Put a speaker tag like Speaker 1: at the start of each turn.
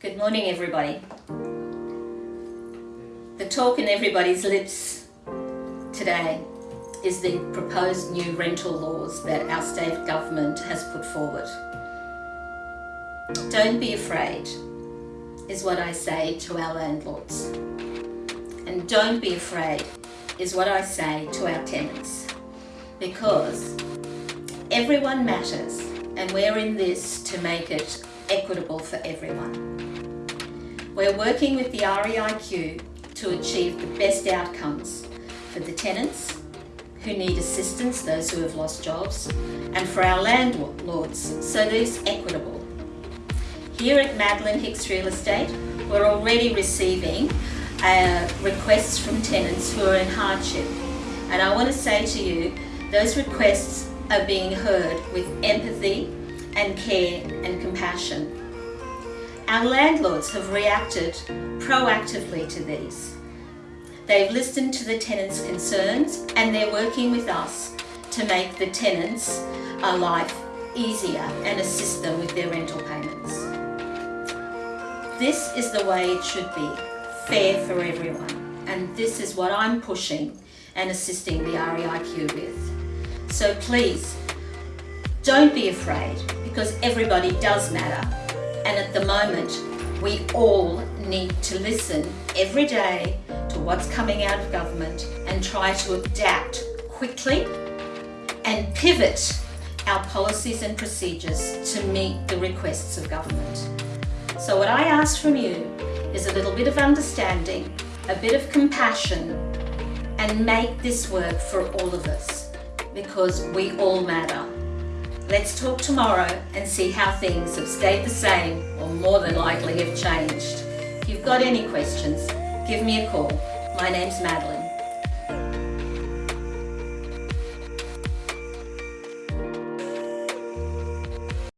Speaker 1: Good morning everybody. The talk in everybody's lips today is the proposed new rental laws that our state government has put forward. Don't be afraid is what I say to our landlords. And don't be afraid is what I say to our tenants. Because everyone matters and we're in this to make it equitable for everyone. We're working with the REIQ to achieve the best outcomes for the tenants who need assistance, those who have lost jobs, and for our landlords, so that it's equitable. Here at Madeline Hicks Real Estate, we're already receiving uh, requests from tenants who are in hardship. And I want to say to you, those requests are being heard with empathy and care and compassion. Our landlords have reacted proactively to these. They've listened to the tenants' concerns and they're working with us to make the tenants' uh, life easier and assist them with their rental payments. This is the way it should be, fair for everyone. And this is what I'm pushing and assisting the REIQ with. So please, don't be afraid because everybody does matter. And at the moment, we all need to listen every day to what's coming out of government and try to adapt quickly and pivot our policies and procedures to meet the requests of government. So what I ask from you is a little bit of understanding, a bit of compassion, and make this work for all of us because we all matter. Let's talk tomorrow and see how things have stayed the same or more than likely have changed. If you've got any questions, give me a call. My name's Madeline.